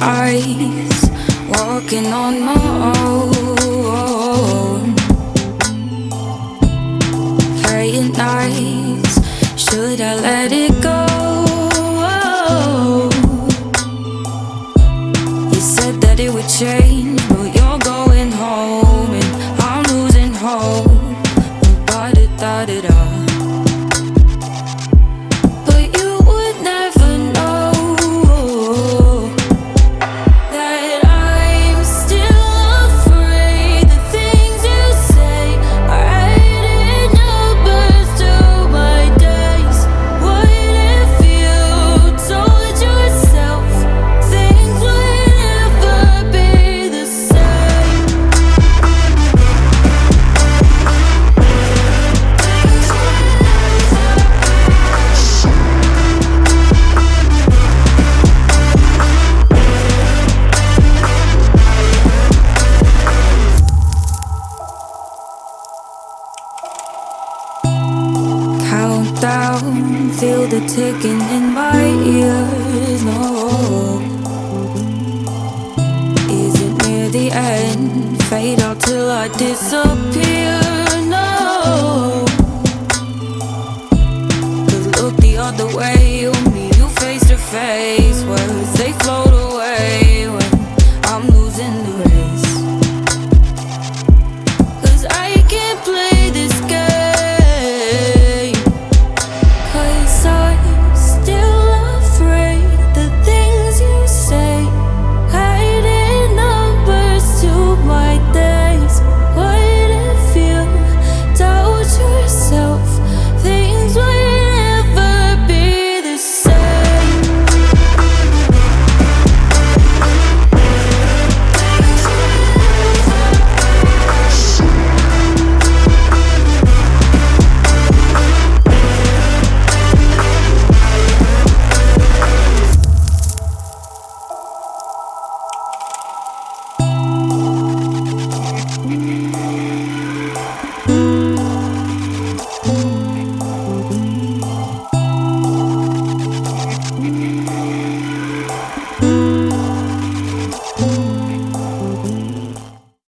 eyes, walking on my own. Playing nice, should I let it go? You said that it would change, Countdown, feel the ticking in my ears. No, is it near the end? Fade out till I disappear. No, Cause look the other way, you meet you face to face.